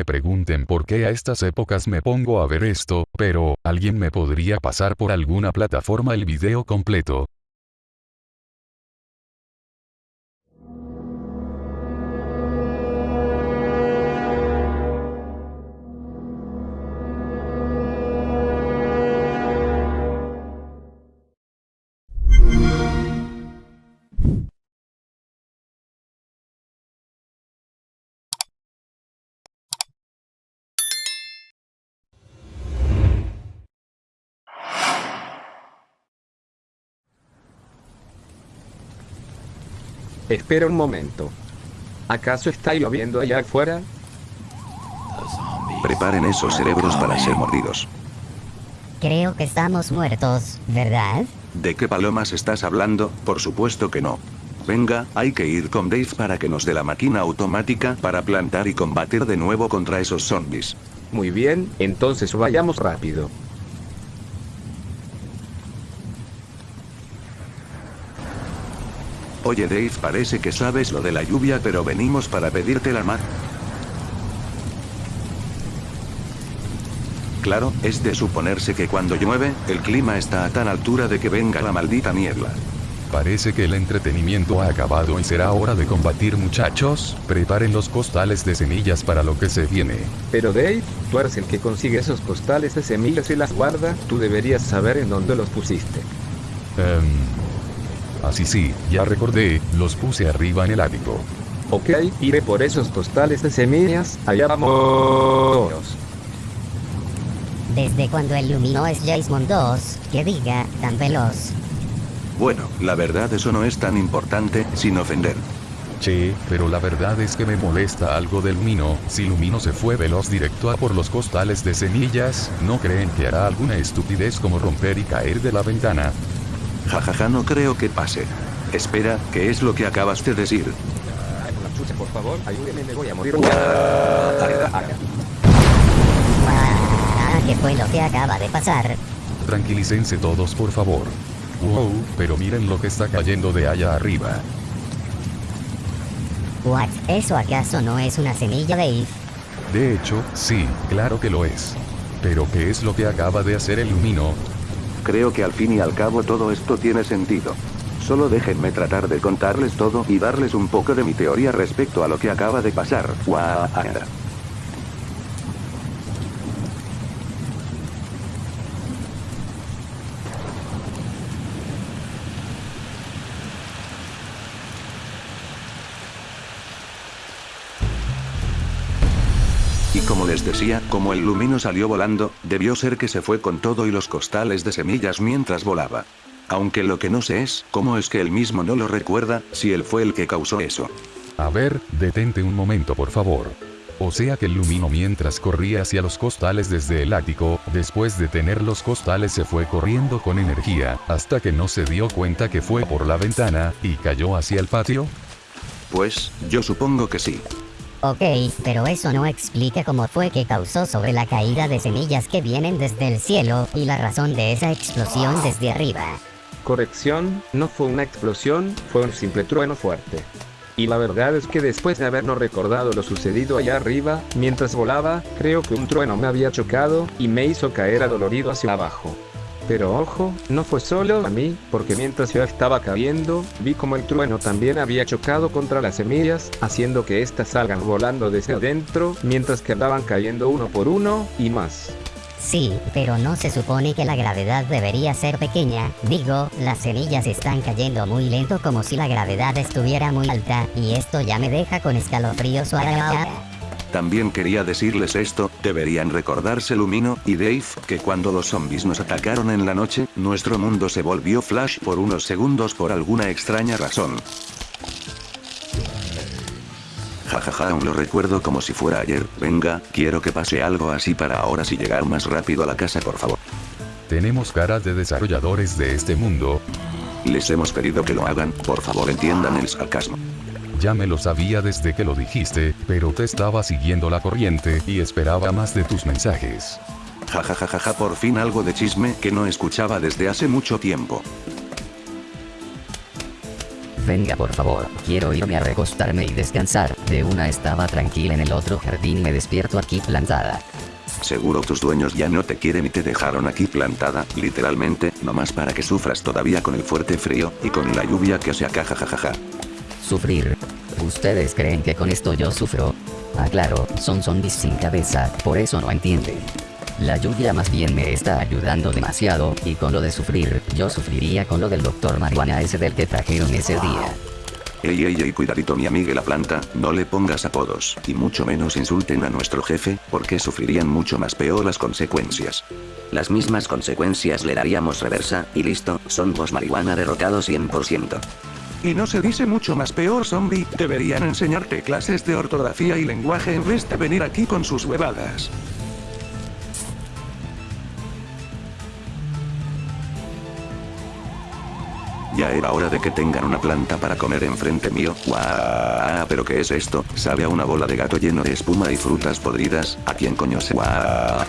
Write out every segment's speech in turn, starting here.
Me pregunten por qué a estas épocas me pongo a ver esto, pero, ¿alguien me podría pasar por alguna plataforma el video completo? Espera un momento. ¿Acaso está lloviendo allá afuera? Preparen esos cerebros para ser mordidos. Creo que estamos muertos, ¿verdad? ¿De qué palomas estás hablando? Por supuesto que no. Venga, hay que ir con Dave para que nos dé la máquina automática para plantar y combatir de nuevo contra esos zombies. Muy bien, entonces vayamos rápido. Oye Dave, parece que sabes lo de la lluvia, pero venimos para pedirte la mar. Claro, es de suponerse que cuando llueve, el clima está a tan altura de que venga la maldita niebla. Parece que el entretenimiento ha acabado y será hora de combatir muchachos, preparen los costales de semillas para lo que se viene. Pero Dave, tú eres el que consigue esos costales de semillas y las guarda, tú deberías saber en dónde los pusiste. Em, así sí, ya recordé, los puse arriba en el ático. Ok, iré por esos costales de semillas, allá vamos. Desde cuando el Lumino es Jason 2, que diga, tan veloz. Bueno, la verdad eso no es tan importante, sin ofender. Che, pero la verdad es que me molesta algo del Lumino, si Lumino se fue veloz directo a por los costales de semillas, ¿no creen que hará alguna estupidez como romper y caer de la ventana? Jajaja, no creo que pase. Espera, ¿qué es lo que acabas de decir? Una chucha, por favor, ayúdeme, me voy a morir. Ah, ¿Qué fue lo que acaba de pasar? Tranquilícense todos por favor. Wow, pero miren lo que está cayendo de allá arriba. What? ¿Eso acaso no es una semilla Dave? De hecho, sí, claro que lo es. Pero ¿qué es lo que acaba de hacer el Lumino? Creo que al fin y al cabo todo esto tiene sentido. Solo déjenme tratar de contarles todo y darles un poco de mi teoría respecto a lo que acaba de pasar. Guau. Y como les decía, como el lumino salió volando, debió ser que se fue con todo y los costales de semillas mientras volaba. Aunque lo que no sé es, cómo es que él mismo no lo recuerda, si él fue el que causó eso. A ver, detente un momento por favor. O sea que el Lumino mientras corría hacia los costales desde el ático, después de tener los costales se fue corriendo con energía, hasta que no se dio cuenta que fue por la ventana, y cayó hacia el patio. Pues, yo supongo que sí. Ok, pero eso no explica cómo fue que causó sobre la caída de semillas que vienen desde el cielo, y la razón de esa explosión desde arriba. Corrección, no fue una explosión, fue un simple trueno fuerte. Y la verdad es que después de habernos recordado lo sucedido allá arriba, mientras volaba, creo que un trueno me había chocado, y me hizo caer adolorido hacia abajo. Pero ojo, no fue solo a mí, porque mientras yo estaba cayendo, vi como el trueno también había chocado contra las semillas, haciendo que éstas salgan volando desde adentro, mientras que andaban cayendo uno por uno, y más. Sí, pero no se supone que la gravedad debería ser pequeña. Digo, las semillas están cayendo muy lento como si la gravedad estuviera muy alta, y esto ya me deja con escalofríos. También quería decirles esto, deberían recordarse Lumino y Dave, que cuando los zombies nos atacaron en la noche, nuestro mundo se volvió flash por unos segundos por alguna extraña razón. Jajaja, aún lo recuerdo como si fuera ayer. Venga, quiero que pase algo así para ahora si llegar más rápido a la casa por favor. Tenemos caras de desarrolladores de este mundo. Les hemos pedido que lo hagan, por favor entiendan el sarcasmo. Ya me lo sabía desde que lo dijiste, pero te estaba siguiendo la corriente y esperaba más de tus mensajes. Jajajaja, por fin algo de chisme que no escuchaba desde hace mucho tiempo. Venga por favor, quiero irme a recostarme y descansar. De una estaba tranquila en el otro jardín me despierto aquí plantada. Seguro tus dueños ya no te quieren y te dejaron aquí plantada, literalmente, nomás para que sufras todavía con el fuerte frío, y con la lluvia que se acaja jajaja. Sufrir. ¿Ustedes creen que con esto yo sufro? Ah claro, son zombies sin cabeza, por eso no entienden. La lluvia más bien me está ayudando demasiado, y con lo de sufrir, yo sufriría con lo del doctor marihuana ese del que trajeron ese día. Ey ey ey cuidadito mi amiga la planta, no le pongas apodos, y mucho menos insulten a nuestro jefe, porque sufrirían mucho más peor las consecuencias. Las mismas consecuencias le daríamos reversa, y listo, son vos marihuana derrotado 100%. Y no se dice mucho más peor zombie, deberían enseñarte clases de ortografía y lenguaje en vez de venir aquí con sus huevadas. Ya era hora de que tengan una planta para comer enfrente mío. ¡Guau! ¿Pero qué es esto? Sabe a una bola de gato lleno de espuma y frutas podridas. ¿A quién coño se ¡Guau!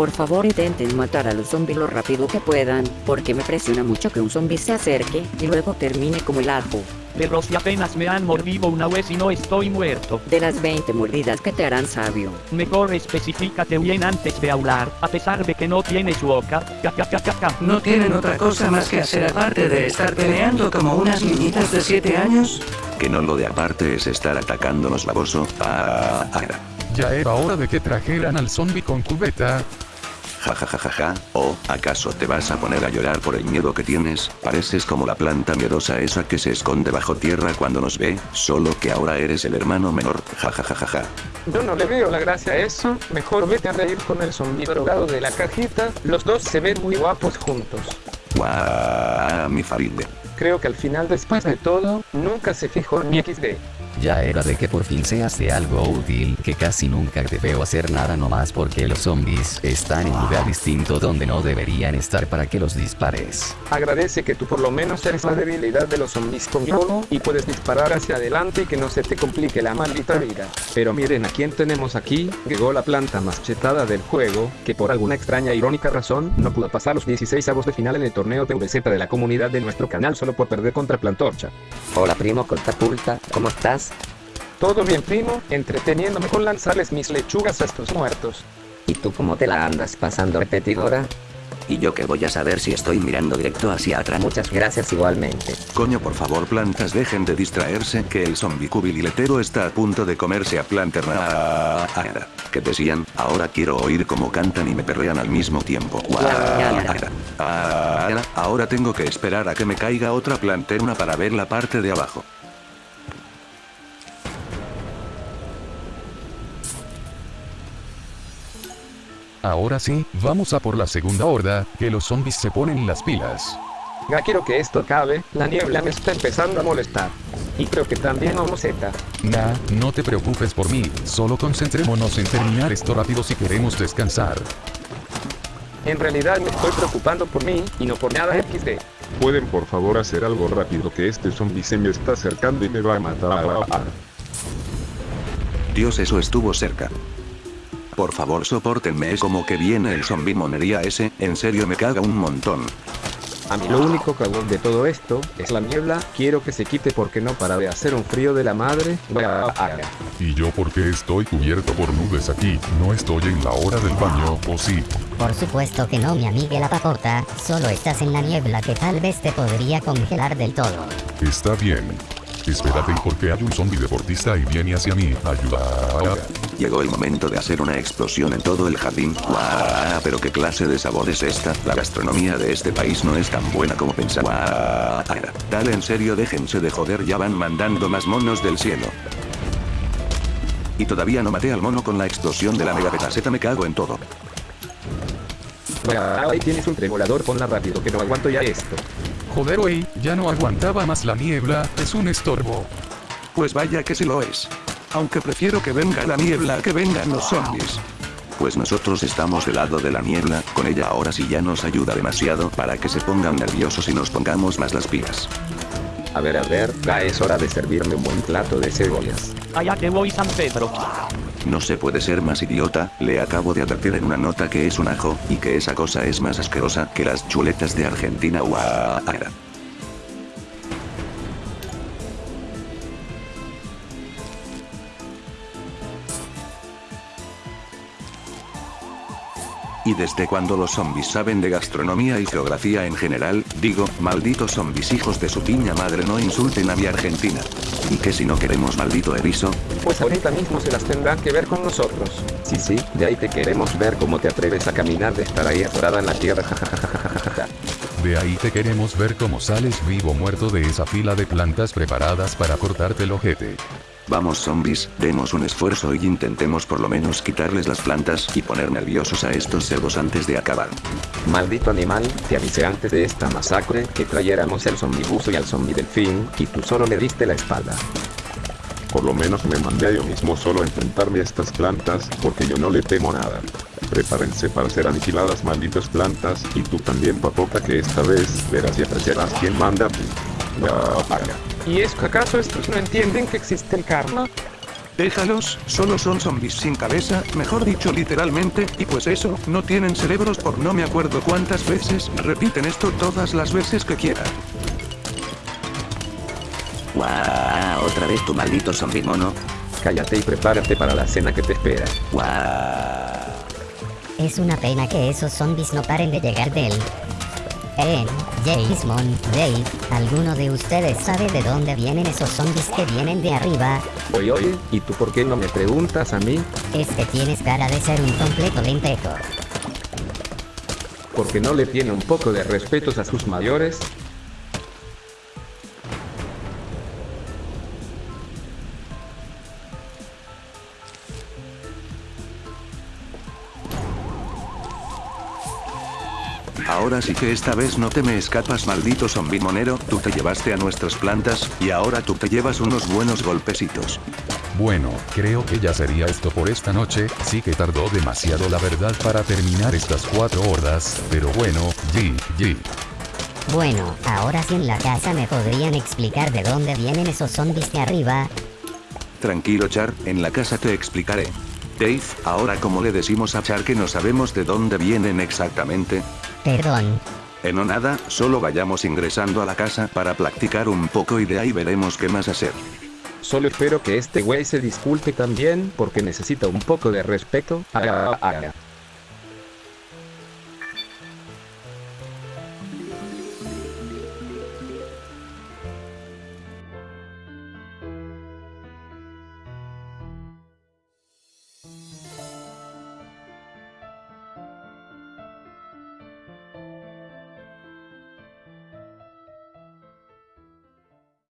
Por favor intenten matar a los zombies lo rápido que puedan, porque me presiona mucho que un zombie se acerque y luego termine como el ajo. Pero si apenas me han mordido una vez y no estoy muerto. De las 20 mordidas que te harán sabio. Mejor especificate bien antes de hablar, a pesar de que no tienes boca. Ca, ca, ca, ca, ca. ¿No tienen otra cosa más que hacer aparte de estar peleando como unas niñitas de 7 años? Que no lo de aparte es estar atacándonos baboso. ¡Ah! ah, ah. Ya era hora de que trajeran al zombie con cubeta. Ja ja ja ja ja, ¿o acaso te vas a poner a llorar por el miedo que tienes? Pareces como la planta miedosa esa que se esconde bajo tierra cuando nos ve, solo que ahora eres el hermano menor, ja ja ja ja ja. Yo no le veo la gracia a eso, mejor vete a reír con el zombi drogado de la cajita, los dos se ven muy guapos juntos. Guau, mi faride. Creo que al final después de todo, nunca se fijó ni XD. Ya era de que por fin seas de algo útil, que casi nunca te veo hacer nada nomás porque los zombies están en un lugar distinto donde no deberían estar para que los dispares. Agradece que tú por lo menos eres la debilidad de los zombies con yodo y puedes disparar hacia adelante y que no se te complique la maldita vida. Pero miren a quién tenemos aquí, llegó la planta más chetada del juego, que por alguna extraña e irónica razón no pudo pasar los 16 avos de final en el torneo PVZ de la comunidad de nuestro canal solo por perder contra Plantorcha. Hola primo Cortapulta, ¿cómo estás? Todo bien primo, entreteniéndome con lanzarles mis lechugas a estos muertos. ¿Y tú cómo te la andas pasando repetidora? Y yo que voy a saber si estoy mirando directo hacia atrás. Muchas gracias igualmente. Coño por favor plantas dejen de distraerse que el zombie cubililetero está a punto de comerse a planter. Ah, ah, ah. ¿Qué decían? Ahora quiero oír cómo cantan y me perrean al mismo tiempo. Ah, ahora tengo que esperar a que me caiga otra planterna para ver la parte de abajo. Ahora sí, vamos a por la segunda horda, que los zombies se ponen las pilas. Ya quiero que esto acabe, la niebla me está empezando a molestar. Y creo que también a Z. Nah, no te preocupes por mí, solo concentrémonos en terminar esto rápido si queremos descansar. En realidad me estoy preocupando por mí, y no por nada XD. Pueden por favor hacer algo rápido que este zombie se me está acercando y me va a matar. Dios eso estuvo cerca. Por favor soportenme es como que viene el zombie monería ese, en serio me caga un montón. A mí lo único cagón de todo esto es la niebla, quiero que se quite porque no para de hacer un frío de la madre. ¿Y yo porque estoy cubierto por nubes aquí? ¿No estoy en la hora del baño, o sí? Por supuesto que no, mi amiga la papota, solo estás en la niebla que tal vez te podría congelar del todo. Está bien. Espérate porque hay un zombie deportista y viene hacia mí. Ayuda. Llegó el momento de hacer una explosión en todo el jardín. ¡Guau! Pero qué clase de sabor es esta. La gastronomía de este país no es tan buena como pensaba. ¡Guau! Dale en serio, déjense de joder, ya van mandando más monos del cielo. Y todavía no maté al mono con la explosión de la mega petaseta, me cago en todo. Ahí tienes un tremolador, ponla rápido que no aguanto ya esto. Joder, wey, ya no aguantaba más la niebla, es un estorbo. Pues vaya que sí lo es. Aunque prefiero que venga la niebla a que vengan los zombies. Pues nosotros estamos del lado de la niebla, con ella ahora sí ya nos ayuda demasiado para que se pongan nerviosos y nos pongamos más las pilas. A ver, a ver, ya es hora de servirme un buen plato de cebollas. Allá que voy San Pedro. No se puede ser más idiota, le acabo de advertir en una nota que es un ajo, y que esa cosa es más asquerosa que las chuletas de Argentina. Guau. ¿Y desde cuando los zombies saben de gastronomía y geografía en general? Digo, malditos zombies hijos de su piña madre no insulten a mi Argentina. ¿Y qué si no queremos maldito erizo? Pues ahorita mismo se las tendrán que ver con nosotros. Sí, sí, de ahí te queremos ver cómo te atreves a caminar de estar ahí atorada en la tierra. jajajajajaja. De ahí te queremos ver cómo sales vivo muerto de esa fila de plantas preparadas para cortarte el ojete. Vamos zombies, demos un esfuerzo y intentemos por lo menos quitarles las plantas y poner nerviosos a estos cerdos antes de acabar. Maldito animal, te avisé antes de esta masacre que trayéramos el zombibuso y al zombi delfín, y tú solo le diste la espalda. Por lo menos me mandé a yo mismo solo a enfrentarme a estas plantas, porque yo no le temo nada. Prepárense para ser aniquiladas malditas plantas, y tú también papota que esta vez verás y apreciarás quién manda. Ya, paga. ¿Y es que acaso estos no entienden que existe el karma? Déjalos, solo son zombies sin cabeza, mejor dicho literalmente, y pues eso, no tienen cerebros por no me acuerdo cuántas veces, repiten esto todas las veces que quieran. Guau, otra vez tu maldito zombie mono. Cállate y prepárate para la cena que te espera. Guau. Es una pena que esos zombies no paren de llegar del... En, Jason, Dave, ¿alguno de ustedes sabe de dónde vienen esos zombies que vienen de arriba? Oye, oye, ¿y tú por qué no me preguntas a mí? Es que tienes cara de ser un completo lentejo. Porque no le tiene un poco de respetos a sus mayores. Ahora sí que esta vez no te me escapas maldito zombie monero, tú te llevaste a nuestras plantas, y ahora tú te llevas unos buenos golpecitos. Bueno, creo que ya sería esto por esta noche, sí que tardó demasiado la verdad para terminar estas cuatro hordas, pero bueno, G, G. Bueno, ahora sí en la casa me podrían explicar de dónde vienen esos zombies de arriba. Tranquilo Char, en la casa te explicaré. Dave, ahora como le decimos a Char que no sabemos de dónde vienen exactamente, Perdón. en o nada, solo vayamos ingresando a la casa para practicar un poco y de ahí veremos qué más hacer. Solo espero que este güey se disculpe también porque necesita un poco de respeto. Haga, haga.